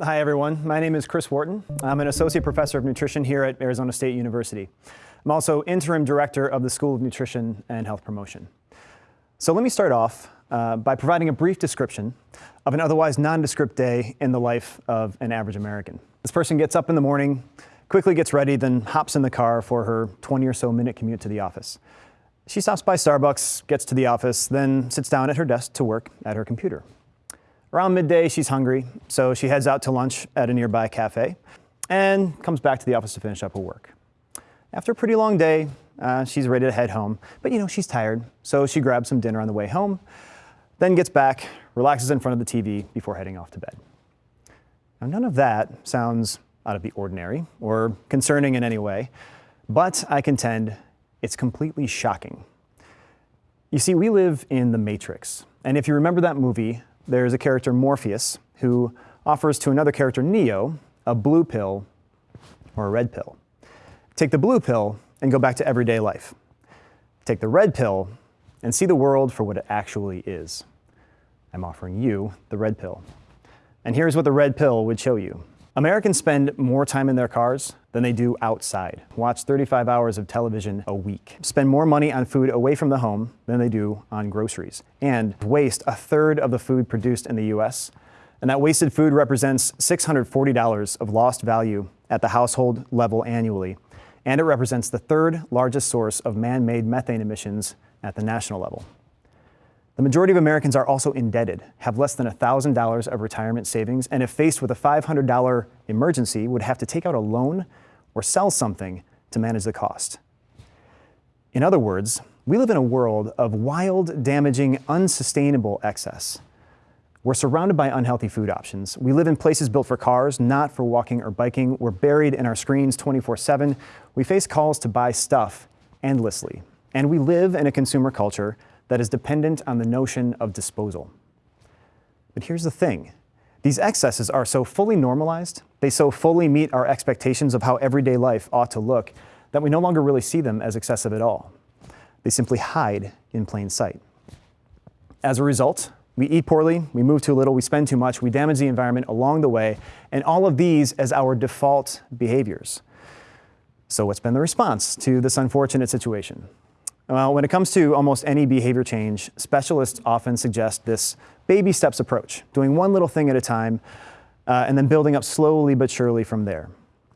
Hi everyone, my name is Chris Wharton. I'm an Associate Professor of Nutrition here at Arizona State University. I'm also Interim Director of the School of Nutrition and Health Promotion. So let me start off uh, by providing a brief description of an otherwise nondescript day in the life of an average American. This person gets up in the morning, quickly gets ready, then hops in the car for her 20 or so minute commute to the office. She stops by Starbucks, gets to the office, then sits down at her desk to work at her computer. Around midday, she's hungry, so she heads out to lunch at a nearby cafe and comes back to the office to finish up her work. After a pretty long day, uh, she's ready to head home, but you know, she's tired, so she grabs some dinner on the way home, then gets back, relaxes in front of the TV before heading off to bed. Now, none of that sounds out of the ordinary or concerning in any way, but I contend it's completely shocking. You see, we live in the Matrix, and if you remember that movie, there's a character, Morpheus, who offers to another character, Neo, a blue pill or a red pill. Take the blue pill and go back to everyday life. Take the red pill and see the world for what it actually is. I'm offering you the red pill. And here's what the red pill would show you. Americans spend more time in their cars than they do outside. Watch 35 hours of television a week. Spend more money on food away from the home than they do on groceries. And waste a third of the food produced in the US. And that wasted food represents $640 of lost value at the household level annually. And it represents the third largest source of man-made methane emissions at the national level. The majority of Americans are also indebted, have less than $1,000 of retirement savings, and if faced with a $500 emergency, would have to take out a loan or sell something to manage the cost. In other words, we live in a world of wild, damaging, unsustainable excess. We're surrounded by unhealthy food options. We live in places built for cars, not for walking or biking. We're buried in our screens 24-7. We face calls to buy stuff endlessly. And we live in a consumer culture that is dependent on the notion of disposal. But here's the thing. These excesses are so fully normalized, they so fully meet our expectations of how everyday life ought to look, that we no longer really see them as excessive at all. They simply hide in plain sight. As a result, we eat poorly, we move too little, we spend too much, we damage the environment along the way, and all of these as our default behaviors. So what's been the response to this unfortunate situation? Well, when it comes to almost any behavior change, specialists often suggest this baby steps approach, doing one little thing at a time, uh, and then building up slowly but surely from there.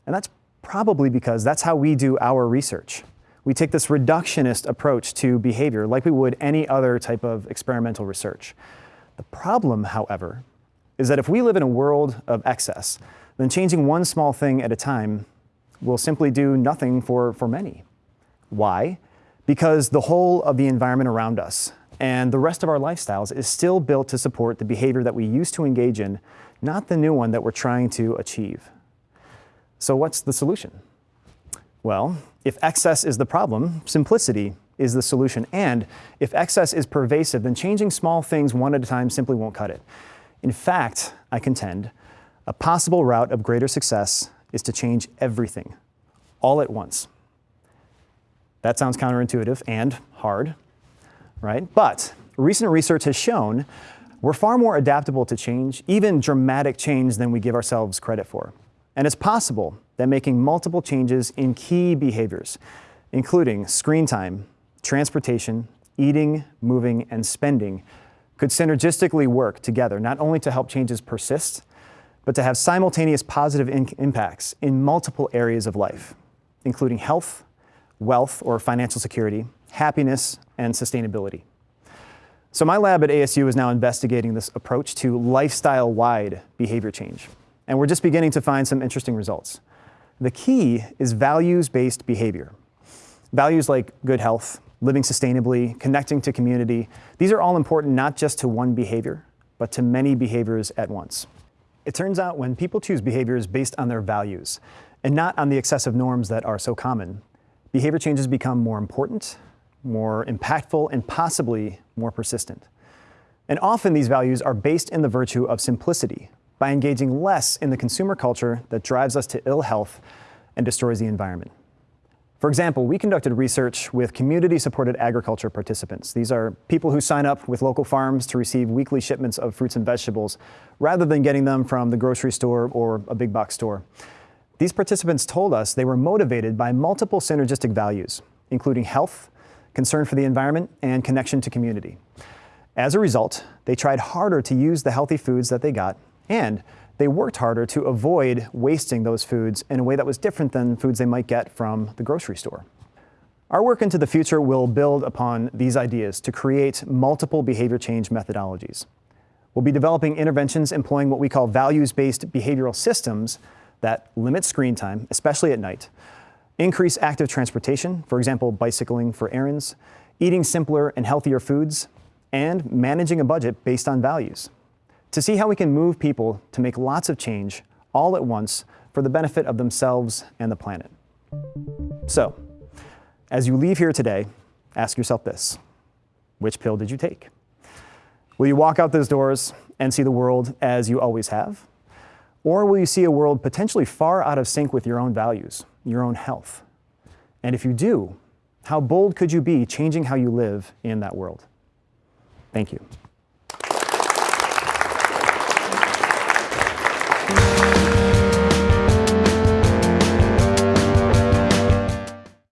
And that's probably because that's how we do our research. We take this reductionist approach to behavior like we would any other type of experimental research. The problem, however, is that if we live in a world of excess, then changing one small thing at a time will simply do nothing for, for many. Why? Because the whole of the environment around us and the rest of our lifestyles is still built to support the behavior that we used to engage in, not the new one that we're trying to achieve. So what's the solution? Well, if excess is the problem, simplicity is the solution. And if excess is pervasive, then changing small things one at a time simply won't cut it. In fact, I contend, a possible route of greater success is to change everything, all at once. That sounds counterintuitive and hard, right? But recent research has shown we're far more adaptable to change, even dramatic change than we give ourselves credit for. And it's possible that making multiple changes in key behaviors, including screen time, transportation, eating, moving, and spending, could synergistically work together, not only to help changes persist, but to have simultaneous positive impacts in multiple areas of life, including health, wealth or financial security, happiness, and sustainability. So my lab at ASU is now investigating this approach to lifestyle-wide behavior change. And we're just beginning to find some interesting results. The key is values-based behavior. Values like good health, living sustainably, connecting to community, these are all important not just to one behavior, but to many behaviors at once. It turns out when people choose behaviors based on their values, and not on the excessive norms that are so common, behavior changes become more important, more impactful, and possibly more persistent. And often these values are based in the virtue of simplicity, by engaging less in the consumer culture that drives us to ill health and destroys the environment. For example, we conducted research with community-supported agriculture participants. These are people who sign up with local farms to receive weekly shipments of fruits and vegetables rather than getting them from the grocery store or a big box store. These participants told us they were motivated by multiple synergistic values, including health, concern for the environment, and connection to community. As a result, they tried harder to use the healthy foods that they got, and they worked harder to avoid wasting those foods in a way that was different than foods they might get from the grocery store. Our work into the future will build upon these ideas to create multiple behavior change methodologies. We'll be developing interventions employing what we call values-based behavioral systems that limit screen time, especially at night, increase active transportation, for example, bicycling for errands, eating simpler and healthier foods, and managing a budget based on values to see how we can move people to make lots of change all at once for the benefit of themselves and the planet. So, as you leave here today, ask yourself this. Which pill did you take? Will you walk out those doors and see the world as you always have? Or will you see a world potentially far out of sync with your own values, your own health? And if you do, how bold could you be changing how you live in that world? Thank you.